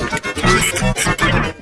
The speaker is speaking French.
J'ai ce qu'il y a.